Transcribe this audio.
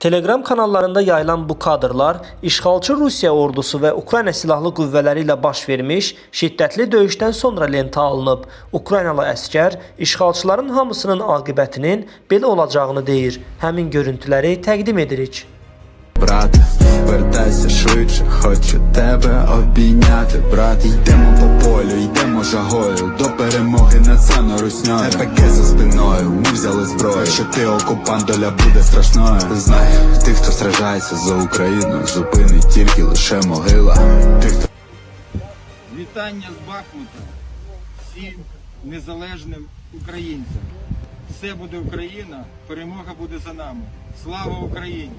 Telegram kanallarında yayılan bu kadrlar işğalçı Rusiya ordusu və Ukrayna silahlı qüvvələri ilə baş vermiş şiddətli döyüşdən sonra lentə alınıb. Ukraynalı əskər işğalçıların hamısının aqibətinin belə olacağını deyir. Həmin görüntüləri təqdim edirik. Брат, вертайся швидше, хочу тебе обійняти, брат, йдемо по полю, йдемо жагою до перемоги над сано русньою. ПК за спиною, ми взяли зброю. Що ти окупант, доля буде страшною. Знай, тих, хто сражається за Україну, зупинить тільки лише могила. Тих, хто Вітання з Бахмута всім незалежним українцям. Все буде Україна, перемога буде за нами. Слава Україні!